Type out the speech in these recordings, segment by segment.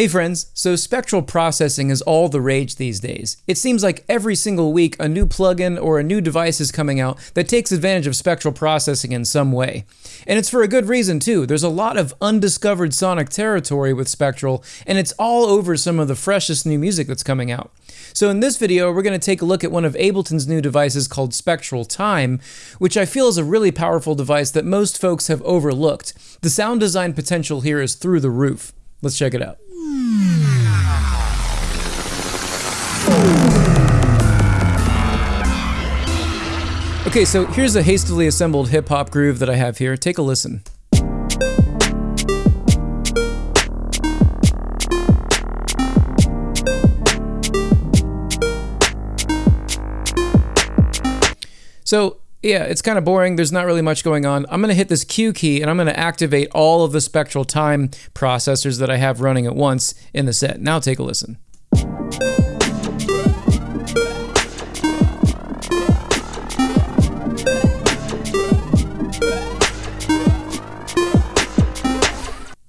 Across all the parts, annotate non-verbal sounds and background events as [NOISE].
Hey friends, so spectral processing is all the rage these days. It seems like every single week a new plugin or a new device is coming out that takes advantage of spectral processing in some way. And it's for a good reason too. There's a lot of undiscovered sonic territory with spectral, and it's all over some of the freshest new music that's coming out. So in this video, we're going to take a look at one of Ableton's new devices called Spectral Time, which I feel is a really powerful device that most folks have overlooked. The sound design potential here is through the roof. Let's check it out. Okay, so here's a hastily assembled hip hop groove that I have here. Take a listen. So yeah, it's kind of boring. There's not really much going on. I'm going to hit this Q key and I'm going to activate all of the spectral time processors that I have running at once in the set. Now take a listen.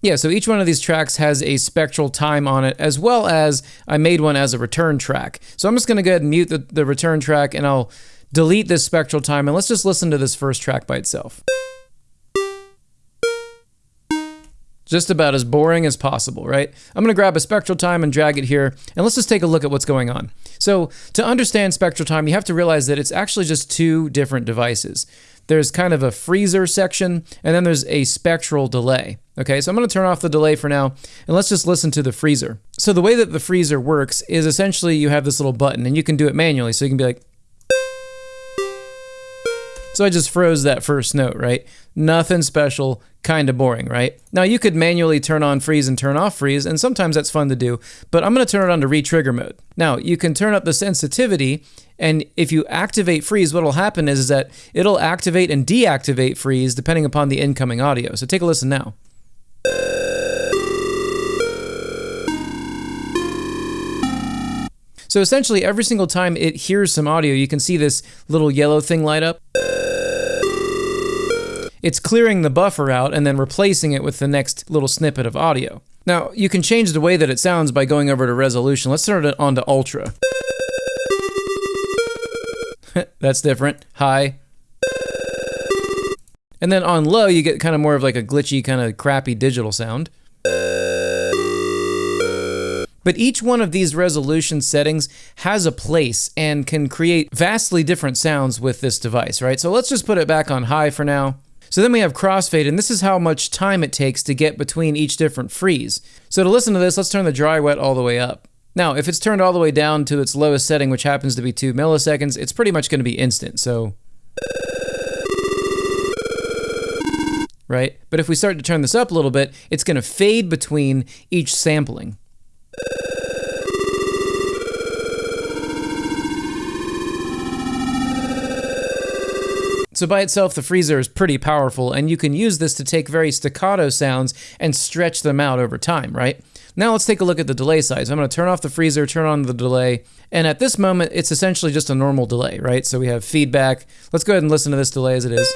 Yeah, so each one of these tracks has a spectral time on it, as well as I made one as a return track. So I'm just going to go ahead and mute the, the return track and I'll delete this spectral time and let's just listen to this first track by itself. Just about as boring as possible, right? I'm gonna grab a spectral time and drag it here, and let's just take a look at what's going on. So to understand spectral time, you have to realize that it's actually just two different devices. There's kind of a freezer section, and then there's a spectral delay. Okay, so I'm gonna turn off the delay for now, and let's just listen to the freezer. So the way that the freezer works is essentially you have this little button, and you can do it manually, so you can be like, so I just froze that first note, right? Nothing special, kind of boring, right? Now you could manually turn on freeze and turn off freeze, and sometimes that's fun to do, but I'm gonna turn it on to retrigger mode. Now you can turn up the sensitivity, and if you activate freeze, what'll happen is, is that it'll activate and deactivate freeze depending upon the incoming audio. So take a listen now. So essentially every single time it hears some audio, you can see this little yellow thing light up. It's clearing the buffer out and then replacing it with the next little snippet of audio. Now, you can change the way that it sounds by going over to resolution. Let's turn it on to ultra. [LAUGHS] That's different. High. And then on low, you get kind of more of like a glitchy, kind of crappy digital sound. But each one of these resolution settings has a place and can create vastly different sounds with this device, right? So let's just put it back on high for now. So then we have crossfade, and this is how much time it takes to get between each different freeze. So to listen to this, let's turn the dry wet all the way up. Now, if it's turned all the way down to its lowest setting, which happens to be 2 milliseconds, it's pretty much going to be instant, so... Right? But if we start to turn this up a little bit, it's going to fade between each sampling. So by itself, the freezer is pretty powerful, and you can use this to take very staccato sounds and stretch them out over time, right? Now let's take a look at the delay size. I'm going to turn off the freezer, turn on the delay, and at this moment, it's essentially just a normal delay, right? So we have feedback. Let's go ahead and listen to this delay as it is.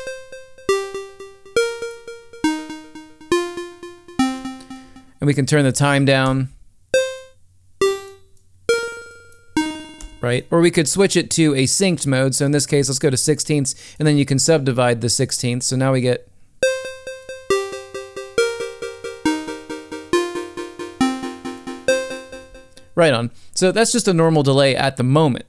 And we can turn the time down. Right? Or we could switch it to a synced mode. So in this case, let's go to sixteenths, and then you can subdivide the sixteenths. So now we get Right on. So that's just a normal delay at the moment.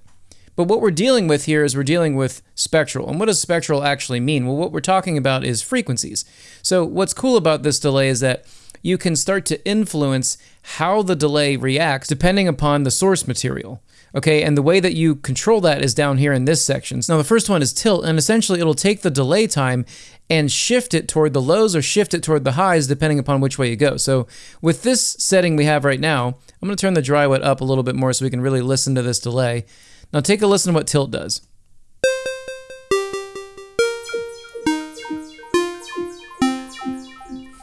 But what we're dealing with here is we're dealing with spectral. And what does spectral actually mean? Well, what we're talking about is frequencies. So what's cool about this delay is that you can start to influence how the delay reacts depending upon the source material. Okay, and the way that you control that is down here in this section. Now the first one is tilt, and essentially it'll take the delay time and shift it toward the lows or shift it toward the highs depending upon which way you go. So with this setting we have right now, I'm going to turn the dry wet up a little bit more so we can really listen to this delay. Now take a listen to what tilt does.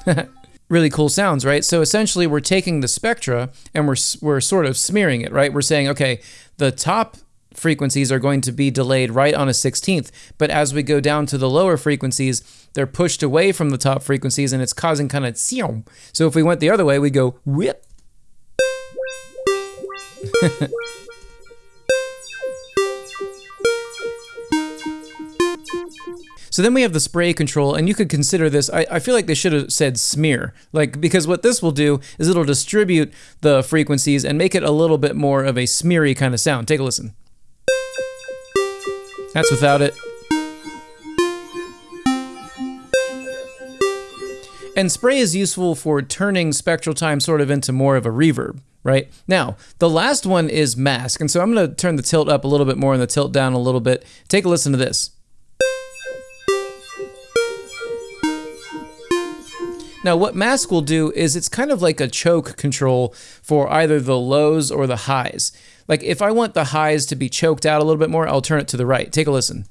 [LAUGHS] really cool sounds, right? So essentially we're taking the spectra and we're, we're sort of smearing it, right? We're saying, okay, the top frequencies are going to be delayed right on a 16th, but as we go down to the lower frequencies, they're pushed away from the top frequencies and it's causing kind of so if we went the other way, we'd go whip. [LAUGHS] So then we have the spray control, and you could consider this. I, I, feel like they should have said smear, like because what this will do is it'll distribute the frequencies and make it a little bit more of a smeary kind of sound. Take a listen. That's without it. And spray is useful for turning spectral time sort of into more of a reverb, right? Now, the last one is mask. And so I'm going to turn the tilt up a little bit more and the tilt down a little bit. Take a listen to this. Now, what mask will do is it's kind of like a choke control for either the lows or the highs. Like if I want the highs to be choked out a little bit more, I'll turn it to the right. Take a listen.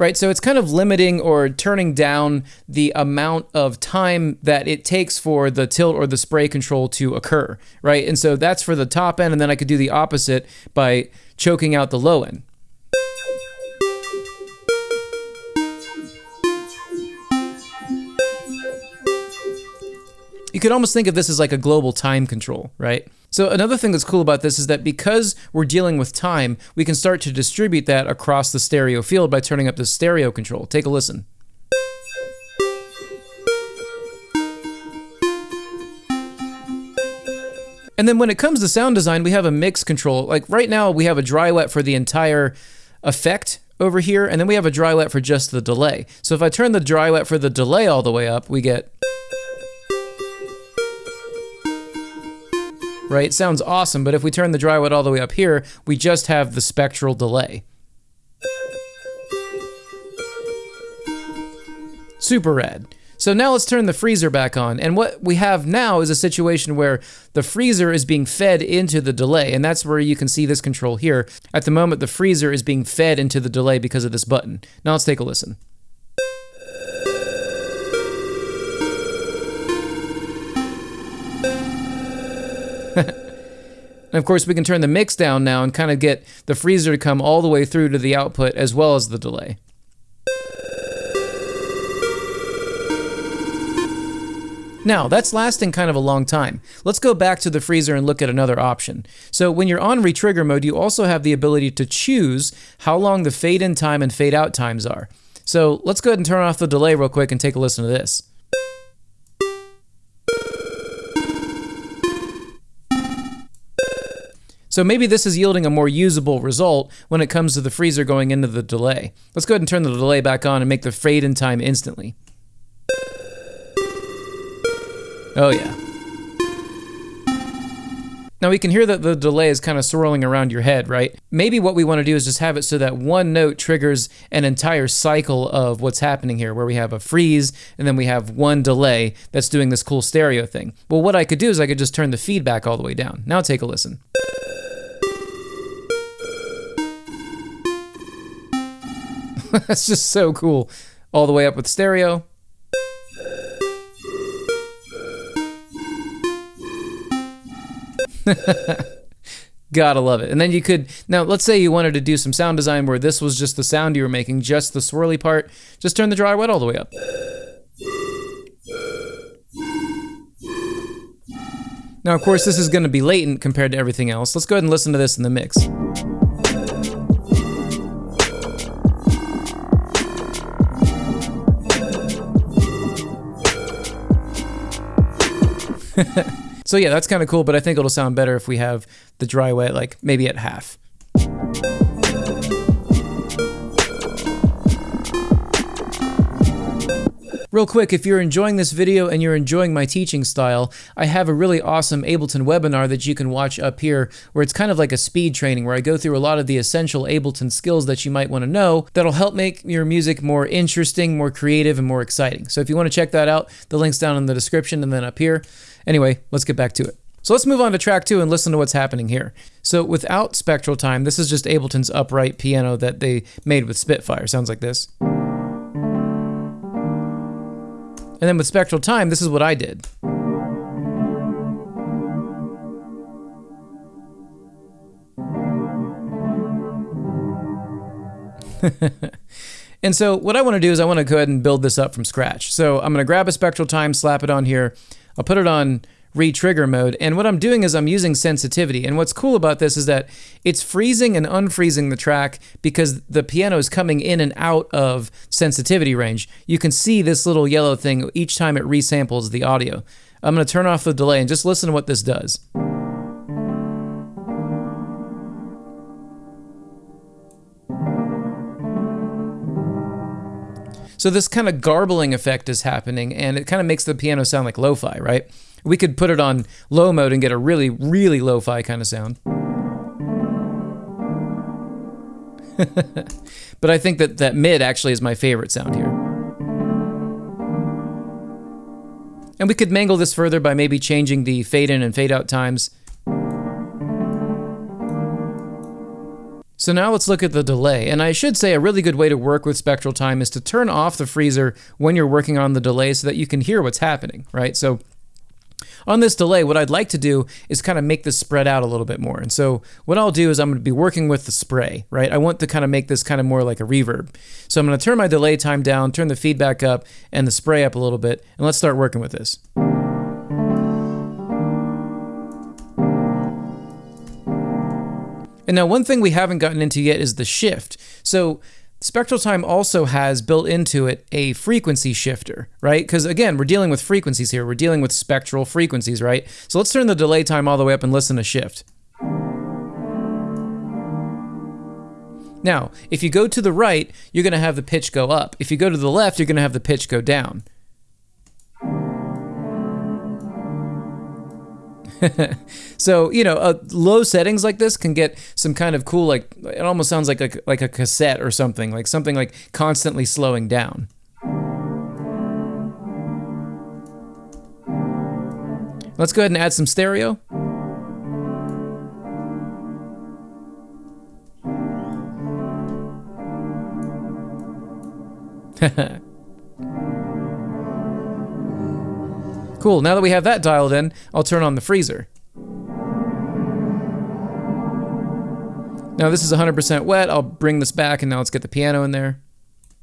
Right, so it's kind of limiting or turning down the amount of time that it takes for the tilt or the spray control to occur, right? And so that's for the top end, and then I could do the opposite by choking out the low end. You could almost think of this as like a global time control, right? So another thing that's cool about this is that because we're dealing with time, we can start to distribute that across the stereo field by turning up the stereo control. Take a listen. And then when it comes to sound design, we have a mix control. Like right now, we have a dry wet for the entire effect over here, and then we have a dry wet for just the delay. So if I turn the dry wet for the delay all the way up, we get right? It sounds awesome, but if we turn the dry wet all the way up here, we just have the spectral delay. Super rad. So now let's turn the freezer back on. And what we have now is a situation where the freezer is being fed into the delay. And that's where you can see this control here. At the moment, the freezer is being fed into the delay because of this button. Now let's take a listen. And of course, we can turn the mix down now and kind of get the freezer to come all the way through to the output as well as the delay. Now, that's lasting kind of a long time. Let's go back to the freezer and look at another option. So when you're on retrigger mode, you also have the ability to choose how long the fade in time and fade out times are. So let's go ahead and turn off the delay real quick and take a listen to this. So maybe this is yielding a more usable result when it comes to the freezer going into the delay. Let's go ahead and turn the delay back on and make the fade in time instantly. Oh yeah. Now we can hear that the delay is kind of swirling around your head, right? Maybe what we want to do is just have it so that one note triggers an entire cycle of what's happening here, where we have a freeze and then we have one delay that's doing this cool stereo thing. Well, what I could do is I could just turn the feedback all the way down. Now take a listen. [LAUGHS] That's just so cool. All the way up with stereo. [LAUGHS] Gotta love it. And then you could, now let's say you wanted to do some sound design where this was just the sound you were making, just the swirly part. Just turn the dry wet all the way up. Now, of course, this is going to be latent compared to everything else. Let's go ahead and listen to this in the mix. [LAUGHS] so yeah, that's kind of cool, but I think it'll sound better if we have the dry wet like maybe at half. Real quick, if you're enjoying this video and you're enjoying my teaching style, I have a really awesome Ableton webinar that you can watch up here where it's kind of like a speed training where I go through a lot of the essential Ableton skills that you might want to know that'll help make your music more interesting, more creative, and more exciting. So if you want to check that out, the link's down in the description and then up here. Anyway, let's get back to it. So let's move on to track two and listen to what's happening here. So without spectral time, this is just Ableton's upright piano that they made with Spitfire. Sounds like this. And then with spectral time, this is what I did. [LAUGHS] And so what I want to do is I want to go ahead and build this up from scratch. So I'm going to grab a spectral time, slap it on here. I'll put it on re-trigger mode. And what I'm doing is I'm using sensitivity. And what's cool about this is that it's freezing and unfreezing the track because the piano is coming in and out of sensitivity range. You can see this little yellow thing each time it resamples the audio. I'm going to turn off the delay and just listen to what this does. So this kind of garbling effect is happening and it kind of makes the piano sound like lo-fi, right? We could put it on low mode and get a really, really lo-fi kind of sound. [LAUGHS] but I think that that mid actually is my favorite sound here. And we could mangle this further by maybe changing the fade in and fade out times. So now let's look at the delay. And I should say a really good way to work with spectral time is to turn off the freezer when you're working on the delay so that you can hear what's happening, right? So on this delay, what I'd like to do is kind of make this spread out a little bit more. And so what I'll do is I'm going to be working with the spray, right? I want to kind of make this kind of more like a reverb. So I'm going to turn my delay time down, turn the feedback up, and the spray up a little bit, and let's start working with this. And now one thing we haven't gotten into yet is the shift. So Spectral Time also has built into it a frequency shifter, right? Because again, we're dealing with frequencies here. We're dealing with spectral frequencies, right? So let's turn the delay time all the way up and listen to shift. Now, if you go to the right, you're going to have the pitch go up. If you go to the left, you're going to have the pitch go down. [LAUGHS] so you know, uh, low settings like this can get some kind of cool, like it almost sounds like a, like a cassette or something, like something like constantly slowing down. Let's go ahead and add some stereo. [LAUGHS] Cool, now that we have that dialed in, I'll turn on the freezer. Now this is 100% wet, I'll bring this back and now let's get the piano in there. [LAUGHS]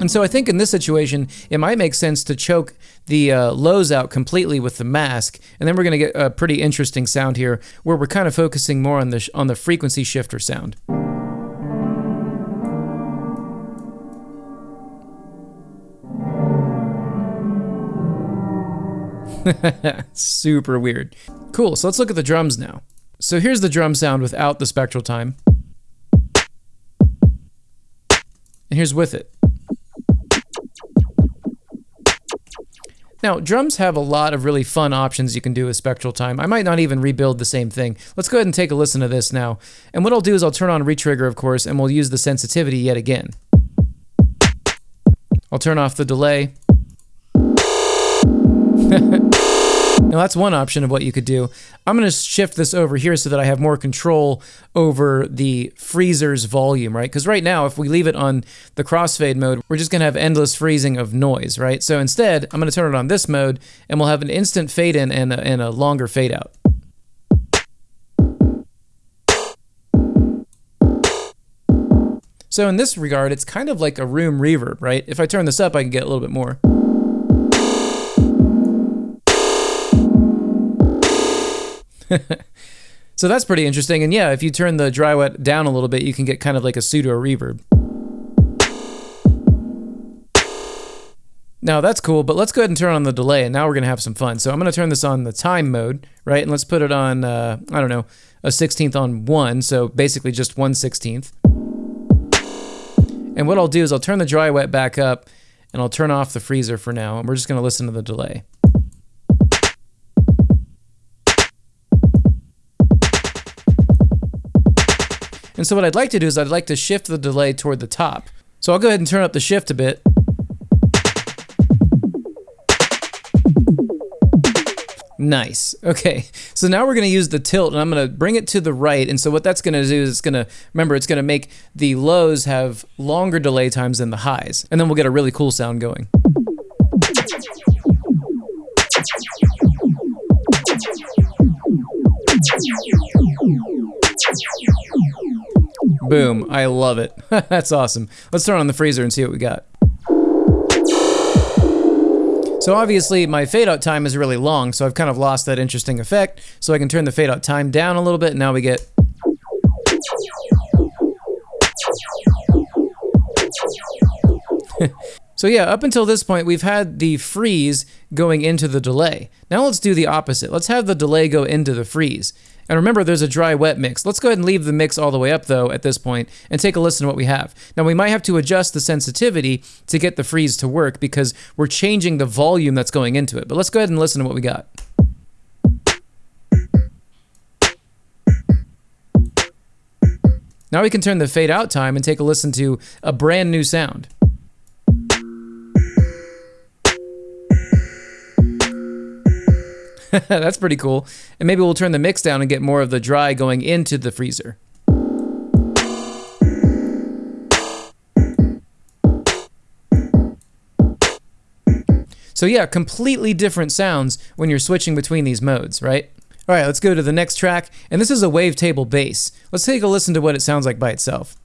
and so I think in this situation, it might make sense to choke the uh, lows out completely with the mask, and then we're going to get a pretty interesting sound here, where we're kind of focusing more on the on the frequency shifter sound. [LAUGHS] Super weird. Cool, so let's look at the drums now. So here's the drum sound without the spectral time. And here's with it. Now, drums have a lot of really fun options you can do with spectral time. I might not even rebuild the same thing. Let's go ahead and take a listen to this now. And what I'll do is I'll turn on retrigger, of course, and we'll use the sensitivity yet again. I'll turn off the delay. [LAUGHS] now that's one option of what you could do. I'm going to shift this over here so that I have more control over the freezer's volume, right? Because right now, if we leave it on the crossfade mode, we're just going to have endless freezing of noise, right? So instead, I'm going to turn it on this mode, and we'll have an instant fade in and a, and a longer fade out. So in this regard, it's kind of like a room reverb, right? If I turn this up, I can get a little bit more. [LAUGHS] so that's pretty interesting. And yeah, if you turn the dry wet down a little bit, you can get kind of like a pseudo reverb. Now that's cool, but let's go ahead and turn on the delay, and now we're gonna have some fun. So I'm gonna turn this on the time mode, right? And let's put it on, uh, I don't know, a 16th on one, so basically just 1 16th. And what I'll do is I'll turn the dry wet back up, and I'll turn off the freezer for now, and we're just gonna listen to the delay. And so what I'd like to do is I'd like to shift the delay toward the top. So I'll go ahead and turn up the shift a bit. Nice. Okay. So now we're going to use the tilt and I'm going to bring it to the right. And so what that's going to do is it's going to, remember, it's going to make the lows have longer delay times than the highs. And then we'll get a really cool sound going. Boom. I love it. [LAUGHS] That's awesome. Let's turn on the freezer and see what we got. So obviously my fade out time is really long, so I've kind of lost that interesting effect. So I can turn the fade out time down a little bit, and now we get [LAUGHS] So yeah, up until this point, we've had the freeze going into the delay. Now let's do the opposite. Let's have the delay go into the freeze. And remember, there's a dry wet mix. Let's go ahead and leave the mix all the way up, though, at this point, and take a listen to what we have. Now, we might have to adjust the sensitivity to get the freeze to work because we're changing the volume that's going into it. But let's go ahead and listen to what we got. Now we can turn the fade out time and take a listen to a brand new sound. [LAUGHS] That's pretty cool. And maybe we'll turn the mix down and get more of the dry going into the freezer. So yeah, completely different sounds when you're switching between these modes, right? All right, let's go to the next track, and this is a wavetable bass. Let's take a listen to what it sounds like by itself.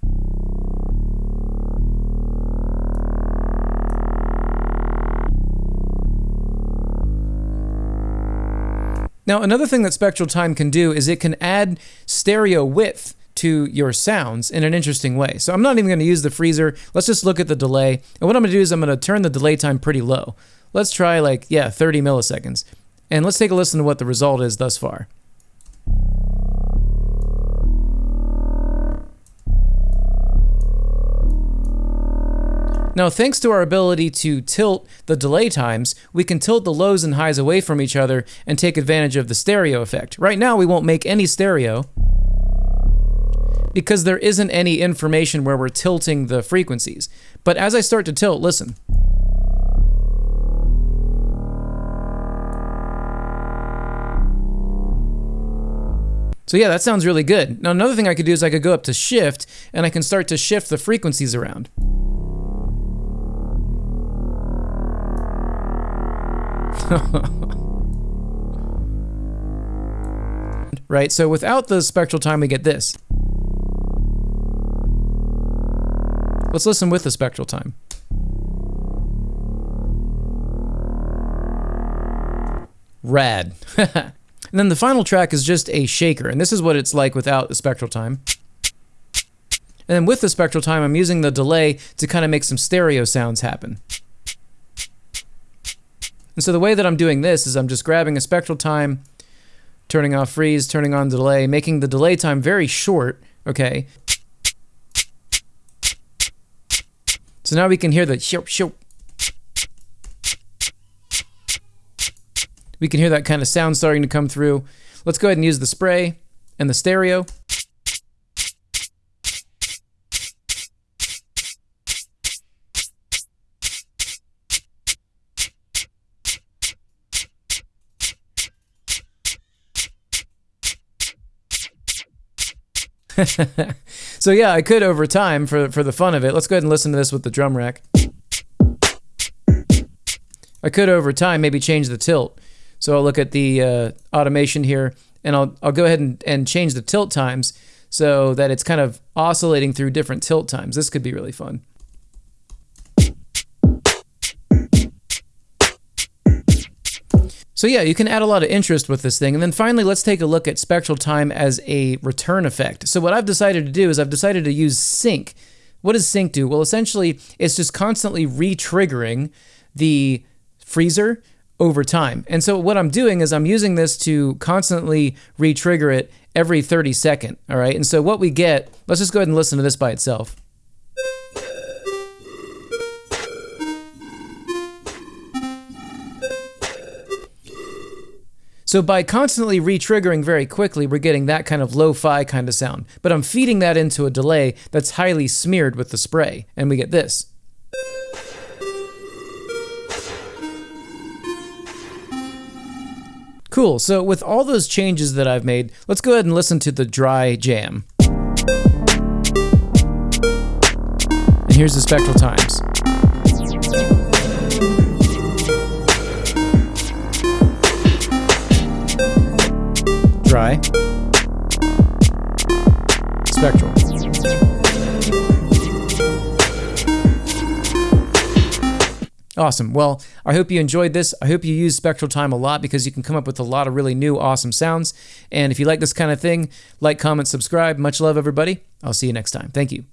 Now, another thing that Spectral Time can do is it can add stereo width to your sounds in an interesting way. So I'm not even going to use the freezer. Let's just look at the delay. And what I'm going to do is I'm going to turn the delay time pretty low. Let's try like, yeah, 30 milliseconds. And let's take a listen to what the result is thus far. Now, thanks to our ability to tilt the delay times, we can tilt the lows and highs away from each other and take advantage of the stereo effect. Right now, we won't make any stereo because there isn't any information where we're tilting the frequencies. But as I start to tilt, listen. So yeah, that sounds really good. Now another thing I could do is I could go up to shift and I can start to shift the frequencies around. [LAUGHS] right, so without the spectral time, we get this. Let's listen with the spectral time. Rad. [LAUGHS] and then the final track is just a shaker, and this is what it's like without the spectral time. And then with the spectral time, I'm using the delay to kind of make some stereo sounds happen. And so the way that I'm doing this is I'm just grabbing a spectral time, turning off freeze, turning on delay, making the delay time very short, okay? So now we can hear the. We can hear that kind of sound starting to come through. Let's go ahead and use the spray and the stereo. [LAUGHS] so yeah, I could over time for for the fun of it. Let's go ahead and listen to this with the drum rack. I could over time maybe change the tilt. So I'll look at the uh, automation here, and I'll I'll go ahead and, and change the tilt times so that it's kind of oscillating through different tilt times. This could be really fun. So yeah, you can add a lot of interest with this thing. And then finally, let's take a look at spectral time as a return effect. So what I've decided to do is I've decided to use sync. What does sync do? Well, essentially, it's just constantly re-triggering the freezer over time. And so what I'm doing is I'm using this to constantly re-trigger it every 30 second, all right? And so what we get, let's just go ahead and listen to this by itself. So by constantly re-triggering very quickly, we're getting that kind of lo-fi kind of sound. But I'm feeding that into a delay that's highly smeared with the spray, and we get this. Cool, so with all those changes that I've made, let's go ahead and listen to the dry jam. And here's the spectral times. dry, spectral. Awesome. Well, I hope you enjoyed this. I hope you use Spectral Time a lot because you can come up with a lot of really new, awesome sounds. And if you like this kind of thing, like, comment, subscribe. Much love, everybody. I'll see you next time. Thank you.